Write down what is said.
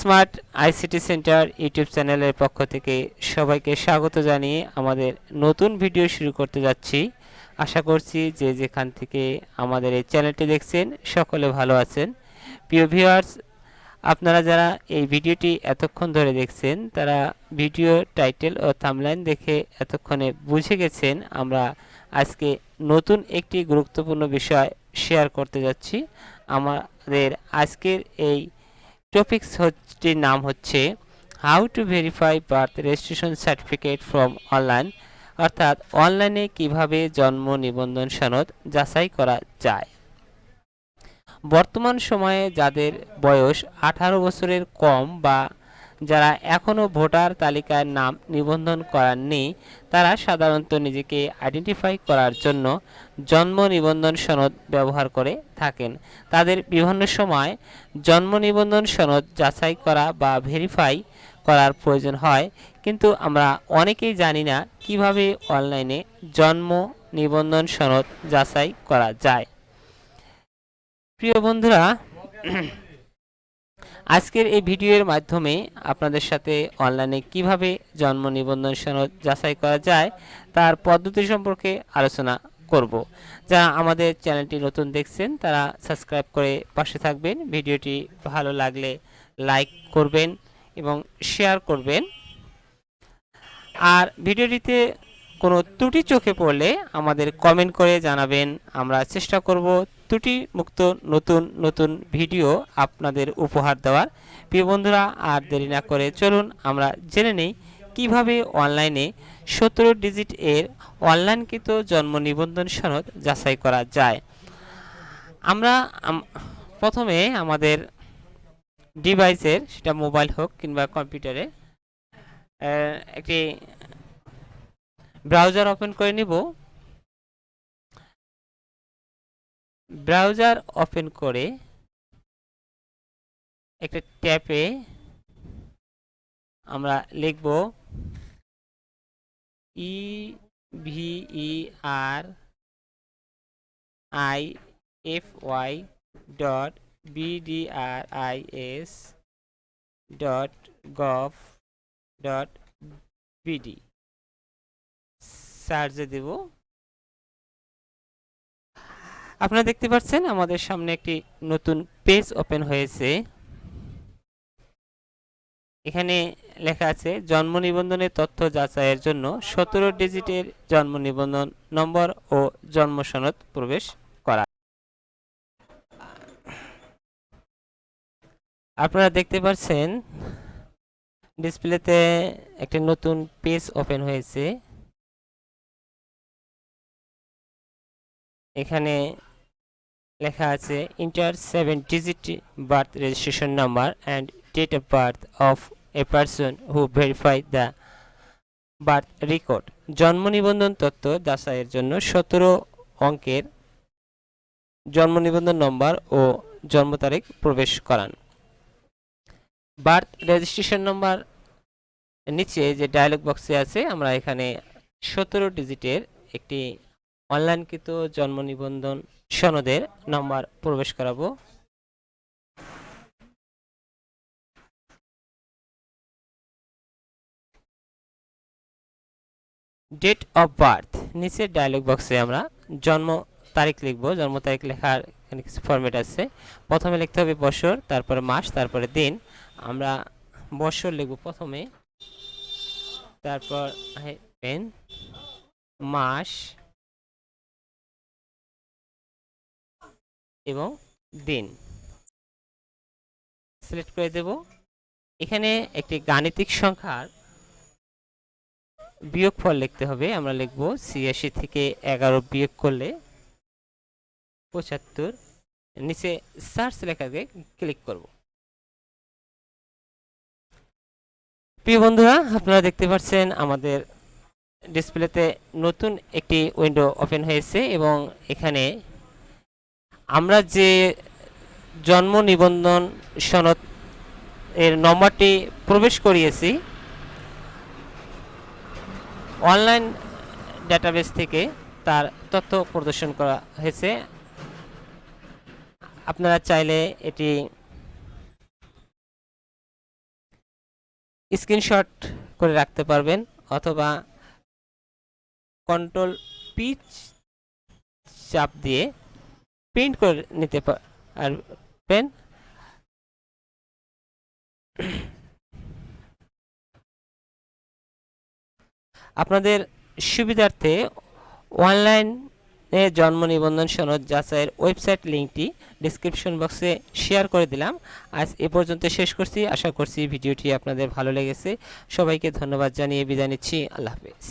Smart ICT centre YouTube চ্যানেলের পক্ষ থেকে সবাইকে স্বাগত জানিয়ে আমাদের নতুন ভিডিও শুরু করতে যাচ্ছি। আশা করছি যে যেখান থেকে আমাদের এই চ্যানেলটি দেখছেন সকলে ভালো আছেন। প্রিয় ভিউয়ার্স, আপনারা যারা এই ভিডিওটি এতক্ষণ ধরে দেখছেন, তারা ভিডিও টাইটেল ও থামলাইন দেখে এতক্ষণে বুঝে গেছেন আমরা আজকে নতুন একটি গুরুত্বপূর্ণ বিষয় শেয়ার করতে যাচ্ছি। আমাদের আজকের এই টপিকসটির নাম হচ্ছে how to verify birth registration certificate from online অর্থাৎ অনলাইনে কীভাবে জন্ম নিবন্ধন সনদ যাচাই করা যায়। বর্তমান সময়ে যাদের বয়স আঠারো বছরের কম বা যারা এখনও ভোটার তালিকায় নাম নিবন্ধন করাননি, তারা সাধারণত নিজেকে আইডেন্টিফাই করার জন্য জন্ম নিবন্ধন সনদ ব্যবহার করে থাকেন। তাদের বিভিন্ন সময় জন্ম নিবন্ধন সনদ যাচাই করা বা ভেরিফাই করার প্রয়োজন হয়, কিন্তু আমরা অনেকেই জানি না কীভাবে অনলাইনে জন্ম নিবন্ধন সনদ যাচাই করা যায়। প্রিয় বন্ধুরা আজকের এই ভিডিওর মাধ্যমে আপনাদের সাথে অনলাইনে কীভাবে জন্ম নিবন্ধন সনদ যাচাই করা যায় তার পদ্ধতি সম্পর্কে আলোচনা করব। যারা আমাদের চ্যানেলটি নতুন দেখছেন তারা সাবস্ক্রাইব করে পাশে থাকবেন। ভিডিওটি ভালো লাগলে লাইক করবেন এবং শেয়ার করবেন। আর ভিডিওটিতে কোনো ত্রুটি চোখে পড়লে আমাদের কমেন্ট করে জানাবেন। আমরা চেষ্টা করব ত্রুটি মুক্ত নতুন নতুন ভিডিও আপনাদের উপহার দেওয়ার। প্রিয় বন্ধুরা, আর দেরি না করে চলুন, আমরা জেনে নেই কীভাবে অনলাইনে সতেরো ডিজিট এর অনলাইনকৃত জন্ম নিবন্ধন সনদ যাচাই করা যায়। আমরা প্রথমে আমাদের ডিভাইসের, সেটা মোবাইল হোক কিংবা কম্পিউটারে একটি ব্রাউজার ওপেন করে নিব। ব্রাউজার ওপেন করে একটা ট্যাপে আমরা লিখব E V R I F Y dot BDRIS dot gov dot BD সার্চে দেব। আপনারা দেখতে পাচ্ছেন আমাদের সামনে একটি নতুন পেজ ওপেন হয়েছে। এখানে লেখা আছে, জন্ম নিবন্ধনের তথ্য যাচাইয়ের জন্য সতেরো ডিজিটের জন্ম নিবন্ধন নম্বর ও জন্ম সনদ প্রবেশ করা। আপনারা দেখতে পাচ্ছেন, ডিসপ্লেতে একটি নতুন পেজ ওপেন হয়েছে। এখানে লেখা আছে enter seven digit birth registration number and date of birth of a person who verify the birth record জন্ম নিবন্ধন তথ্য যাচাইয়ের জন্য সতেরো অঙ্কের জন্ম নিবন্ধন নম্বর ও জন্ম তারিখ প্রবেশ করান। বার্থ রেজিস্ট্রেশন নম্বর নিচে যে ডায়লগ বক্সে আছে, আমরা এখানে সতেরো ডিজিটের একটি অনলাইনকৃত জন্ম নিবন্ধন সনদের নাম্বার প্রবেশ করাবো। ডেট অফ বার্থ নিচের ডায়লগ বক্সে আমরা জন্ম তারিখ লিখব, জন্ম তারিখ লেখার এখানে কিছু ফরম্যাট আছে। প্রথমে লিখতে হবে বছর, তারপরে মাস, তারপরে দিন। আমরা বছর লিখব প্রথমে, তারপর পেন মাস এবং দিন। সিলেক্ট করে দেব। এখানে একটি গাণিতিক সংখ্যার বিয়োগ বিয়োগফল লিখতে হবে। আমরা লিখব ছিয়াশি থেকে এগারো বিয়োগ করলে পঁচাত্তর। নিচে সার্চ লেখাকে ক্লিক করব। প্রিয় বন্ধুরা, আপনারা দেখতে পাচ্ছেন আমাদের ডিসপ্লেতে নতুন একটি উইন্ডো ওপেন হয়েছে এবং এখানে আমরা যে জন্ম নিবন্ধন সনদ এর নম্বরটি প্রবেশ করিয়েছি, অনলাইন ডাটাবেস থেকে তার তথ্য প্রদর্শন করা হয়েছে। আপনারা চাইলে এটি স্ক্রিনশট করে রাখতে পারবেন অথবা কন্ট্রোল পিচ চাপ দিয়ে প্রিন্ট করে নিতে পারবেন আপনাদের সুবিধার্থে অনলাইনে জন্ম নিবন্ধন সনদ যাচাইয়ের ওয়েবসাইট লিঙ্কটি ডিসক্রিপশন বক্সে শেয়ার করে দিলাম। আজ এ পর্যন্ত শেষ করছি। আশা করছি ভিডিওটি আপনাদের ভালো লেগেছে। সবাইকে ধন্যবাদ জানিয়ে বিদায় নিচ্ছি। আল্লাহ হাফেজ।